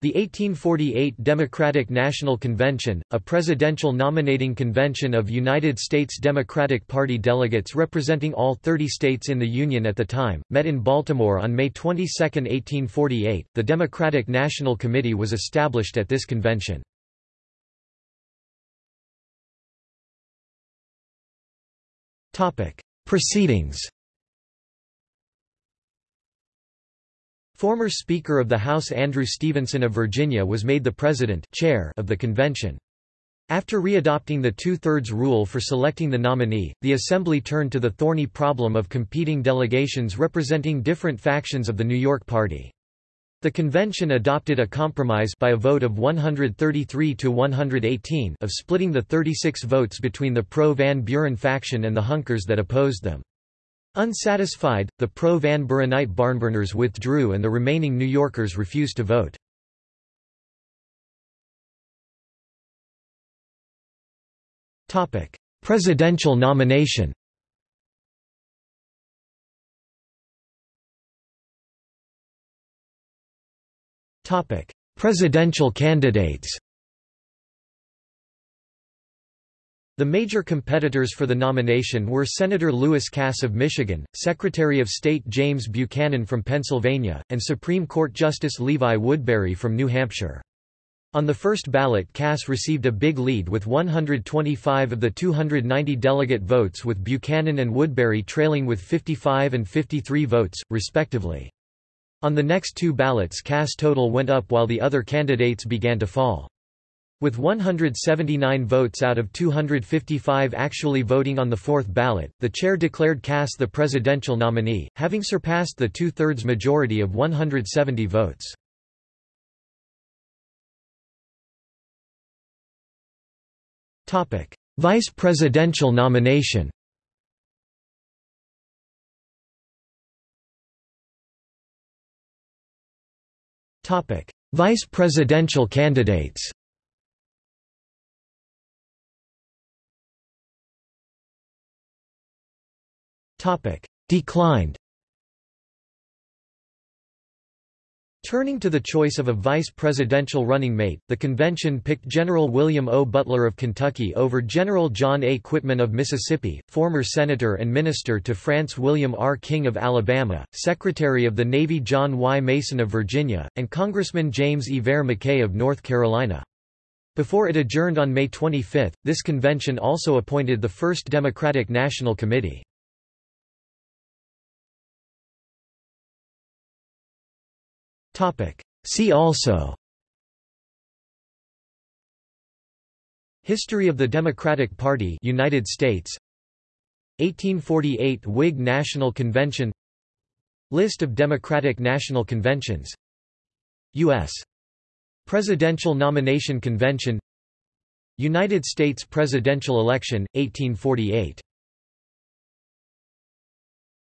The 1848 Democratic National Convention, a presidential nominating convention of United States Democratic Party delegates representing all 30 states in the Union at the time, met in Baltimore on May 22, 1848. The Democratic National Committee was established at this convention. Proceedings Former Speaker of the House Andrew Stevenson of Virginia was made the President chair of the convention. After readopting the two-thirds rule for selecting the nominee, the Assembly turned to the thorny problem of competing delegations representing different factions of the New York Party. The convention adopted a compromise by a vote of 133 to 118 of splitting the 36 votes between the pro-Van Buren faction and the Hunkers that opposed them. Unsatisfied, the pro-Van Burenite Barnburners withdrew and the remaining New Yorkers refused to vote. Presidential nomination Presidential candidates The major competitors for the nomination were Senator Lewis Cass of Michigan, Secretary of State James Buchanan from Pennsylvania, and Supreme Court Justice Levi Woodbury from New Hampshire. On the first ballot Cass received a big lead with 125 of the 290 delegate votes with Buchanan and Woodbury trailing with 55 and 53 votes, respectively. On the next two ballots Cass' total went up while the other candidates began to fall. With 179 votes out of 255 actually voting on the fourth ballot, the chair declared Cass the presidential nominee, having surpassed the two-thirds majority of 170 votes. Vice presidential nomination Vice presidential candidates Topic: Declined. Turning to the choice of a vice presidential running mate, the convention picked General William O. Butler of Kentucky over General John A. Quitman of Mississippi, former senator and minister to France William R. King of Alabama, Secretary of the Navy John Y. Mason of Virginia, and Congressman James E. McKay of North Carolina. Before it adjourned on May 25, this convention also appointed the first Democratic National Committee. See also. History of the Democratic Party United States. 1848 Whig National Convention. List of Democratic National Conventions. U.S. Presidential Nomination Convention. United States presidential election, 1848